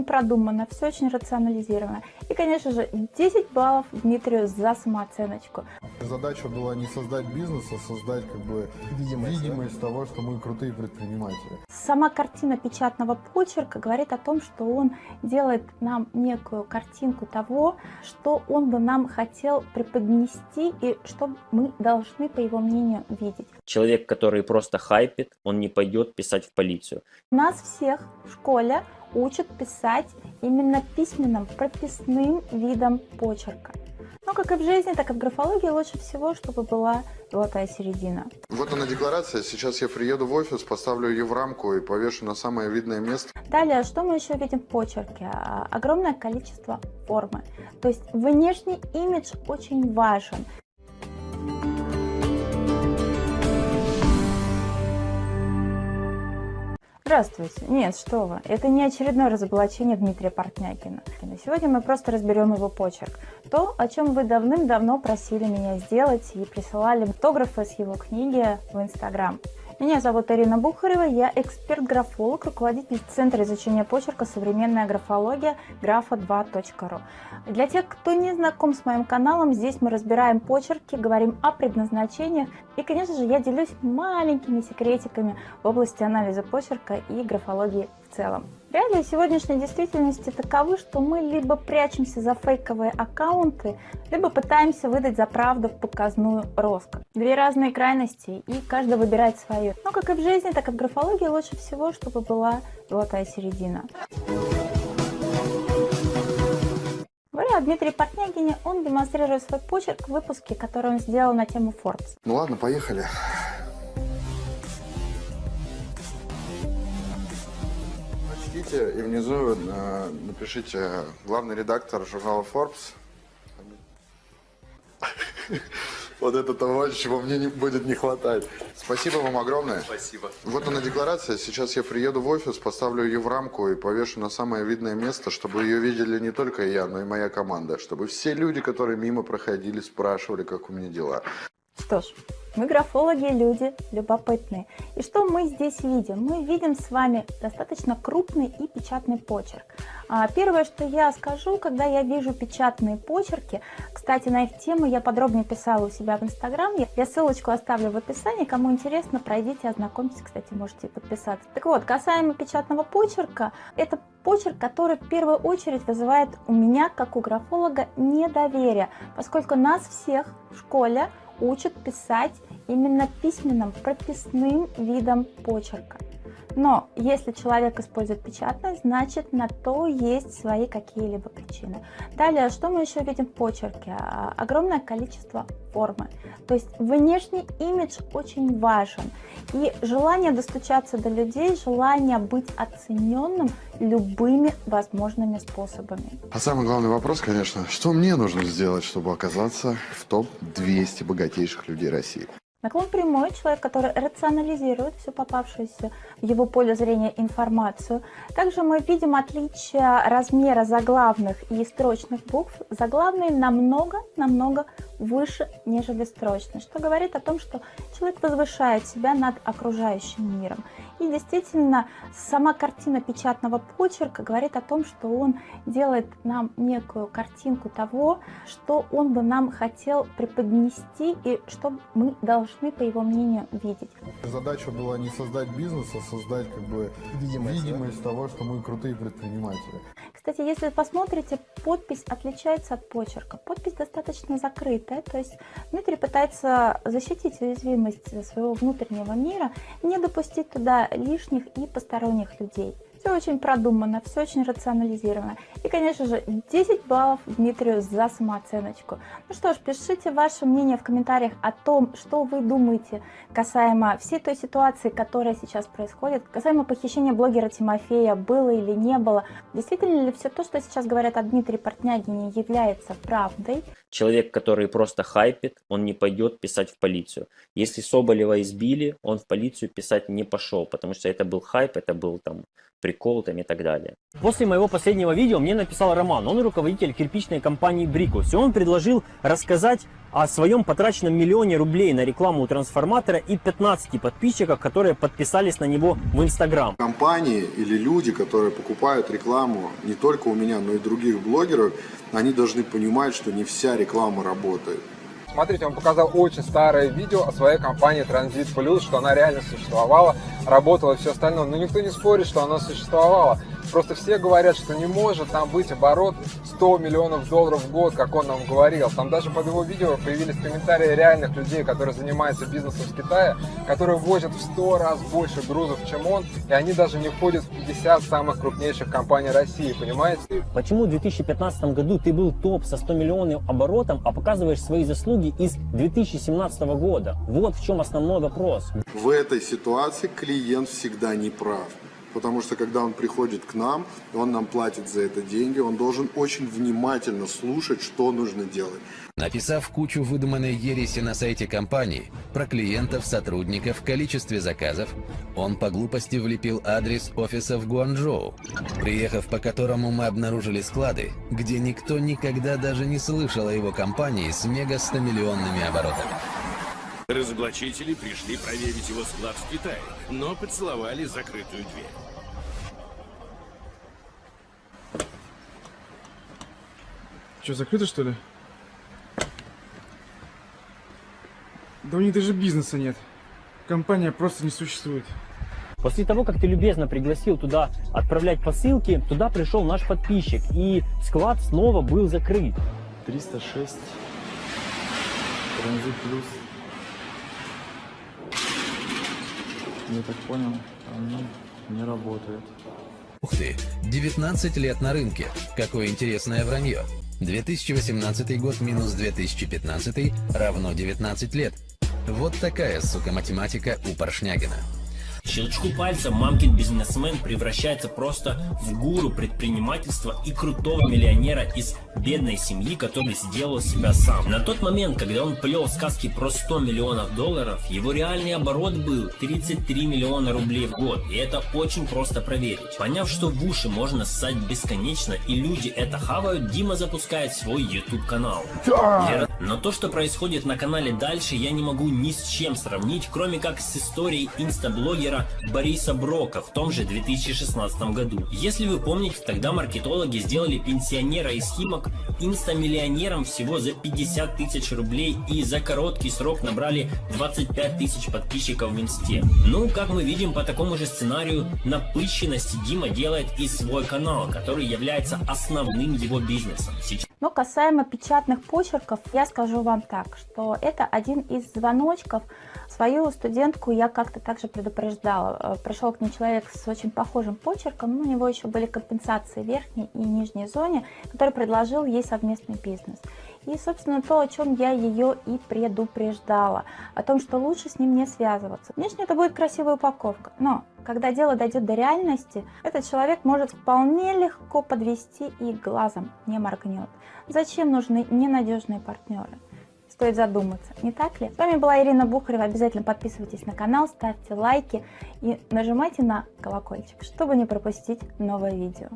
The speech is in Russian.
очень продумано, все очень рационализировано. И, конечно же, 10 баллов Дмитрию за самооценочку. Задача была не создать бизнес, а создать как бы видимость, видимость того, что мы крутые предприниматели. Сама картина печатного почерка говорит о том, что он делает нам некую картинку того, что он бы нам хотел преподнести и что мы должны, по его мнению, видеть. Человек, который просто хайпит, он не пойдет писать в полицию. Нас всех в школе учат писать именно письменным, прописным видом почерка. Но как и в жизни, так и в графологии лучше всего, чтобы была золотая середина. Вот она декларация. Сейчас я приеду в офис, поставлю ее в рамку и повешу на самое видное место. Далее, что мы еще видим в почерке? А, Огромное количество формы. То есть внешний имидж очень важен. Здравствуйте. Нет, что вы. Это не очередное разоблачение Дмитрия Портнякина. Сегодня мы просто разберем его почерк. То, о чем вы давным-давно просили меня сделать и присылали автографы с его книги в Инстаграм. Меня зовут Ирина Бухарева, я эксперт-графолог, руководитель Центра изучения почерка «Современная графология» графа2.ру. Для тех, кто не знаком с моим каналом, здесь мы разбираем почерки, говорим о предназначениях и, конечно же, я делюсь маленькими секретиками в области анализа почерка и графологии в целом. Реалии сегодняшней действительности таковы, что мы либо прячемся за фейковые аккаунты, либо пытаемся выдать за правду показную роскошь. Две разные крайности, и каждый выбирает свою. Но как и в жизни, так и в графологии лучше всего, чтобы была золотая середина. Говоря о Дмитрии Портнягине, он демонстрирует свой почерк в выпуске, который он сделал на тему Forbes. Ну ладно, поехали. Прочтите и внизу э, напишите главный редактор журнала Forbes. Вот это того, чего мне не будет не хватать. Спасибо вам огромное. Спасибо. Вот она декларация. Сейчас я приеду в офис, поставлю ее в рамку и повешу на самое видное место, чтобы ее видели не только я, но и моя команда. Чтобы все люди, которые мимо проходили, спрашивали, как у меня дела. Что ж, мы графологи, люди любопытные. И что мы здесь видим? Мы видим с вами достаточно крупный и печатный почерк. А, первое, что я скажу, когда я вижу печатные почерки, кстати, на их тему я подробнее писала у себя в Инстаграм, я ссылочку оставлю в описании, кому интересно, пройдите, ознакомьтесь, кстати, можете подписаться. Так вот, касаемо печатного почерка, это почерк, который в первую очередь вызывает у меня, как у графолога, недоверие, поскольку нас всех в школе учат писать именно письменным, прописным видом почерка. Но если человек использует печатное, значит на то есть свои какие-либо причины. Далее, что мы еще видим в почерке? А, огромное количество формы. То есть внешний имидж очень важен. И желание достучаться до людей, желание быть оцененным любыми возможными способами. А самый главный вопрос, конечно, что мне нужно сделать, чтобы оказаться в топ-200 богатейших людей России? Наклон прямой – человек, который рационализирует всю попавшуюся в его поле зрения информацию. Также мы видим отличие размера заглавных и строчных букв. Заглавные намного-намного выше, нежели строчные, что говорит о том, что человек возвышает себя над окружающим миром. И действительно, сама картина печатного почерка говорит о том, что он делает нам некую картинку того, что он бы нам хотел преподнести и что мы должны, по его мнению, видеть. Задача была не создать бизнес, а создать как бы видимость, видимость да? того, что мы крутые предприниматели. Кстати, если посмотрите, подпись отличается от почерка. Подпись достаточно закрытая, то есть Дмитрий пытается защитить уязвимость своего внутреннего мира, не допустить туда лишних и посторонних людей. Все очень продумано, все очень рационализировано. И, конечно же, 10 баллов Дмитрию за самооценочку. Ну что ж, пишите ваше мнение в комментариях о том, что вы думаете касаемо всей той ситуации, которая сейчас происходит, касаемо похищения блогера Тимофея, было или не было. Действительно ли все то, что сейчас говорят о Дмитрии Портнягине, является правдой? Человек, который просто хайпит, он не пойдет писать в полицию. Если Соболева избили, он в полицию писать не пошел, потому что это был хайп, это был там прикол там и так далее. После моего последнего видео мне написал Роман, он руководитель кирпичной компании Брикус, и он предложил рассказать о своем потраченном миллионе рублей на рекламу у трансформатора и 15 подписчиков, которые подписались на него в Инстаграм. Компании или люди, которые покупают рекламу не только у меня, но и других блогеров, они должны понимать, что не вся реклама работает. Смотрите, он показал очень старое видео о своей компании Transit Plus, что она реально существовала, работала и все остальное. Но никто не спорит, что она существовала. Просто все говорят, что не может там быть оборот 100 миллионов долларов в год, как он нам говорил. Там даже под его видео появились комментарии реальных людей, которые занимаются бизнесом в Китае, которые возят в 100 раз больше грузов, чем он, и они даже не входят в 50 самых крупнейших компаний России, понимаете? Почему в 2015 году ты был топ со 100 миллионов оборотом, а показываешь свои заслуги из 2017 года? Вот в чем основной вопрос. В этой ситуации клиент всегда не прав. Потому что когда он приходит к нам, он нам платит за это деньги, он должен очень внимательно слушать, что нужно делать. Написав кучу выдуманной ереси на сайте компании про клиентов, сотрудников, количестве заказов, он по глупости влепил адрес офиса в Гуанчжоу, приехав по которому мы обнаружили склады, где никто никогда даже не слышал о его компании с мега 100-миллионными оборотами. Разоблачители пришли проверить его склад в Китае, но поцеловали закрытую дверь. Что, закрыто что ли? Да у них даже бизнеса нет. Компания просто не существует. После того, как ты любезно пригласил туда отправлять посылки, туда пришел наш подписчик, и склад снова был закрыт. 306. Транзит плюс. Я так понял, они не работают. Ух ты, 19 лет на рынке. Какое интересное вранье. 2018 год минус 2015 равно 19 лет. Вот такая, сука, математика у Поршнягина. Щелчку пальца мамкин бизнесмен превращается просто в гуру предпринимательства и крутого миллионера из бедной семьи, который сделал себя сам. На тот момент, когда он плел сказки про 100 миллионов долларов, его реальный оборот был 33 миллиона рублей в год. И это очень просто проверить. Поняв, что в уши можно ссать бесконечно и люди это хавают, Дима запускает свой YouTube канал. Но то, что происходит на канале дальше, я не могу ни с чем сравнить, кроме как с историей инстаблогера Бориса Брока в том же 2016 году. Если вы помните, тогда маркетологи сделали пенсионера из Химок инстамиллионером всего за 50 тысяч рублей и за короткий срок набрали 25 тысяч подписчиков в инсте. Ну, как мы видим, по такому же сценарию напыщенности Дима делает и свой канал, который является основным его бизнесом. Сейчас Но касаемо печатных почерков, я скажу вам так, что это один из звоночков. Свою студентку я как-то также предупреждала. Э, Пришел к ней человек с очень похожим почерком, но у него еще были компенсации в верхней и нижней зоне, который предложил ей совместный бизнес. И, собственно, то, о чем я ее и предупреждала, о том, что лучше с ним не связываться. Внешне это будет красивая упаковка, но когда дело дойдет до реальности, этот человек может вполне легко подвести и глазом не моргнет. Зачем нужны ненадежные партнеры? Стоит задуматься, не так ли? С вами была Ирина Бухарева. Обязательно подписывайтесь на канал, ставьте лайки и нажимайте на колокольчик, чтобы не пропустить новое видео.